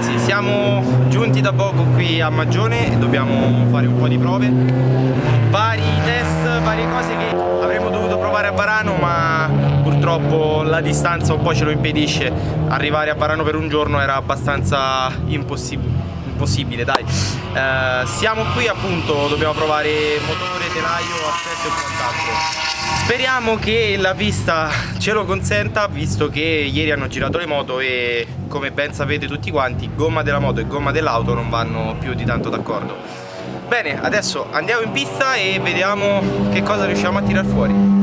Siamo giunti da poco qui a Magione e dobbiamo fare un po' di prove. Vari test, varie cose che avremmo dovuto provare a Varano ma purtroppo la distanza un po' ce lo impedisce. Arrivare a Varano per un giorno era abbastanza impossibile impossibile dai. Eh, siamo qui appunto dobbiamo provare motore, telaio, assetto e quant'altro. Speriamo che la pista ce lo consenta visto che ieri hanno girato le moto e come ben sapete tutti quanti gomma della moto e gomma dell'auto non vanno più di tanto d'accordo. Bene adesso andiamo in pista e vediamo che cosa riusciamo a tirar fuori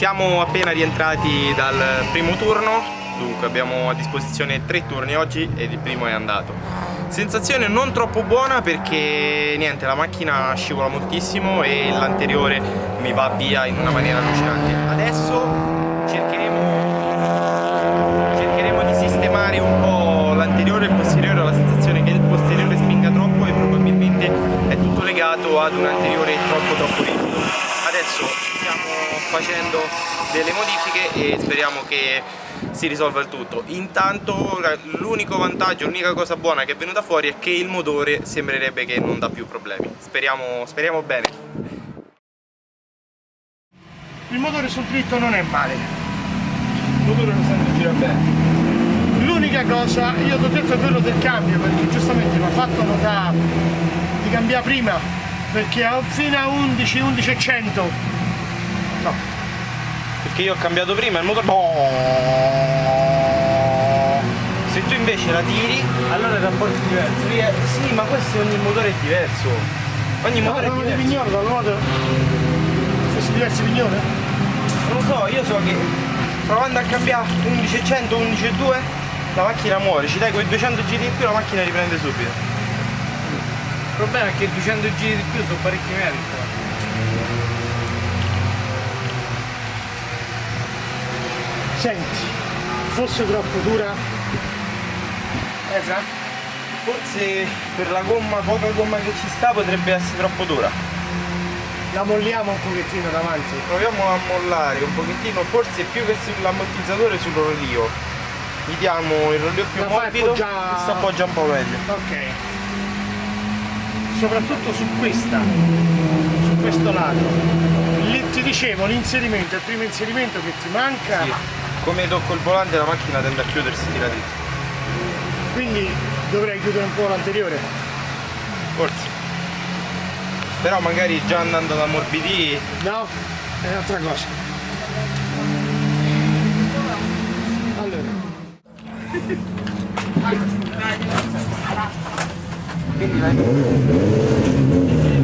siamo appena rientrati dal primo turno, dunque abbiamo a disposizione tre turni oggi ed il primo è andato. Sensazione non troppo buona perché niente, la macchina scivola moltissimo e l'anteriore mi va via in una maniera allucinante. Adesso cercheremo, cercheremo di sistemare un po' l'anteriore e il posteriore, ho la sensazione che il posteriore spinga troppo e probabilmente è tutto legato ad un anteriore troppo troppo rigido. Adesso facendo delle modifiche e speriamo che si risolva il tutto. Intanto l'unico vantaggio, l'unica cosa buona che è venuta fuori è che il motore sembrerebbe che non dà più problemi. Speriamo, speriamo bene. Il motore sul dritto non è male. Il motore lo sento gira bene. L'unica cosa, io ti ho detto quello del cambio perché giustamente mi ha fatto notare di cambiare prima perché fino a 11, 11 e 100 No. Perché io ho cambiato prima il motore... Se tu invece la tiri, allora il rapporto è diverso. Sì, ma questo ogni motore è diverso. Ogni motore no, è diverso. pignone, da nuoto. Questi diversi pignoni? Non lo so, io so che provando a cambiare 1100, 11.2 la macchina muore, ci dai quei 200 giri in più la macchina riprende subito. Il problema è che 200 giri di più sono parecchi metri. Senti, fosse troppo dura, Ezra? Forse per la gomma, poca gomma che ci sta potrebbe essere troppo dura. La molliamo un pochettino davanti. Proviamo a mollare un pochettino, forse più che sull'ammortizzatore sul rollio. Gli diamo il rollio più la morbido già... e si appoggia un po' meglio. Ok. Soprattutto su questa, su questo lato. Lì ti dicevo l'inserimento, il primo inserimento che ti manca. Sì come tocco il volante la macchina tende a chiudersi di. Là quindi dovrei chiudere un po' l'anteriore. Forse. Però magari già andando ad ammorbidire. No è un'altra cosa. Allora quindi vai Io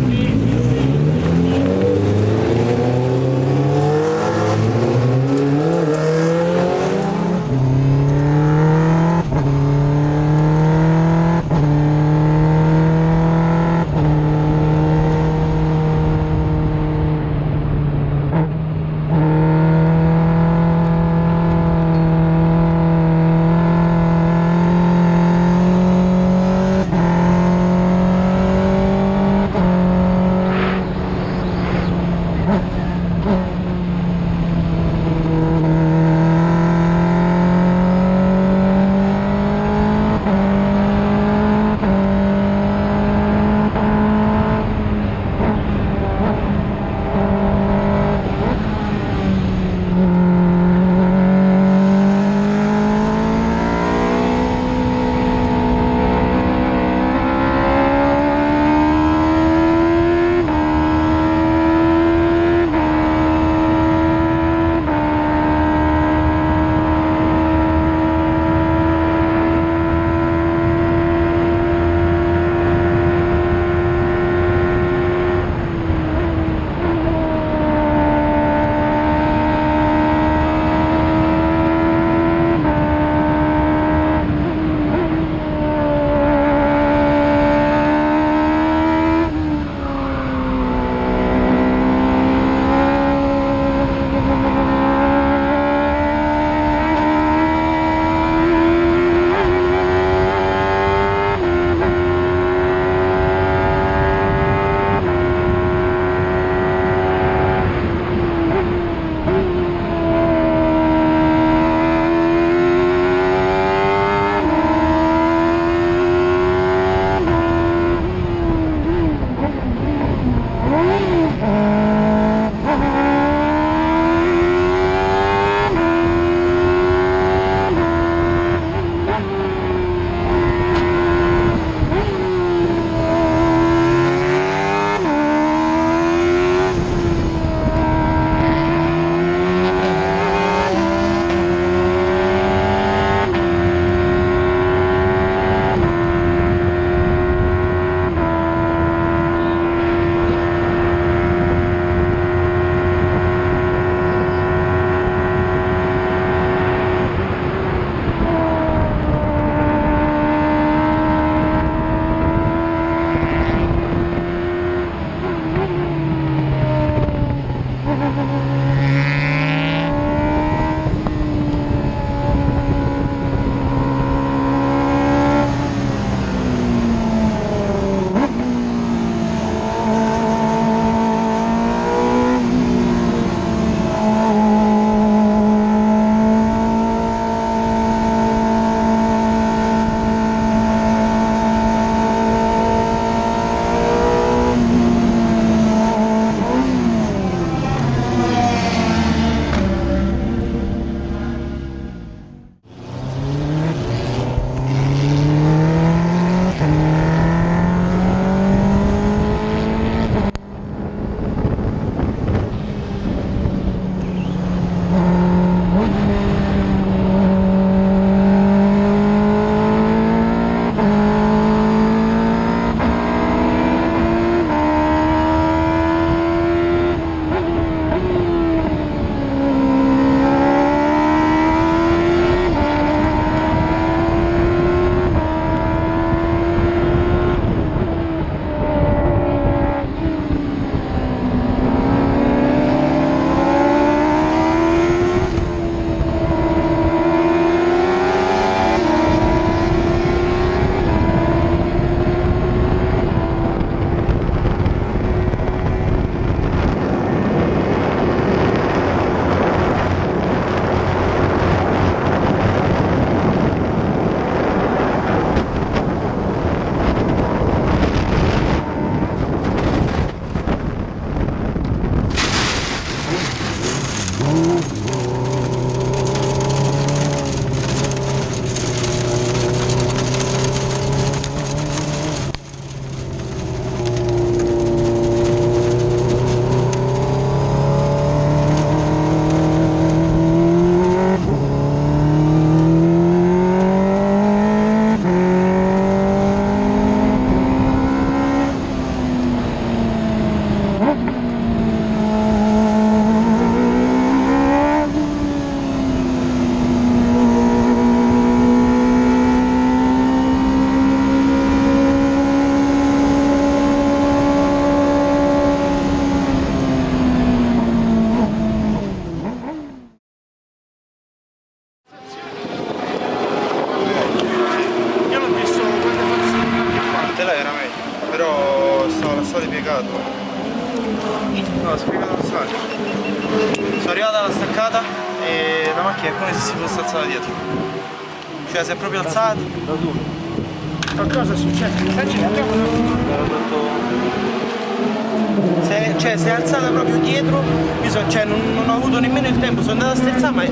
cioè si è alzata proprio dietro, io so- cioè, non, non ho avuto nemmeno il tempo, sono andato a sterzare ma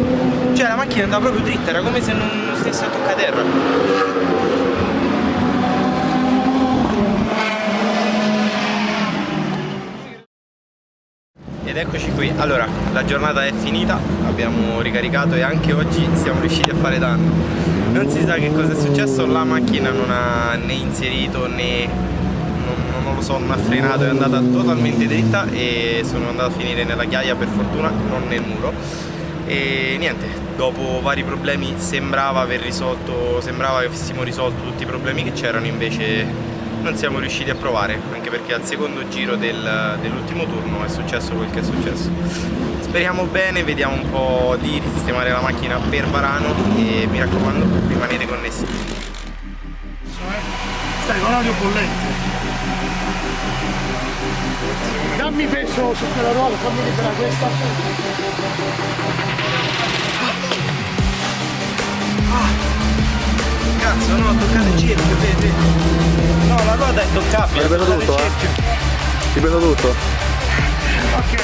cioè, la macchina andava proprio dritta, era come se non stesse a toccare terra. Ed eccoci qui, allora la giornata è finita, abbiamo ricaricato e anche oggi siamo riusciti a fare danno. Non si sa che cosa è successo, la macchina non ha né inserito né non, lo so, non ha frenato, è andata totalmente dritta e sono andato a finire nella ghiaia per fortuna, non nel muro. E niente, dopo vari problemi sembrava aver risolto, sembrava che avessimo risolto tutti i problemi che c'erano, invece non siamo riusciti a provare, anche perché al secondo giro del- dell'ultimo turno è successo quel che è successo. Speriamo bene, vediamo un po' di risistemare la macchina per Varano e mi raccomando rimanete connessi. Stai con l'audio bollente. Dammi peso su quella ruota, fammi liberare questa. Cazzo no, ho toccato il cerchio, vedi? No, la ruota è toccabile, ho toccato il tutto, eh? Ti prendo tutto? Ok.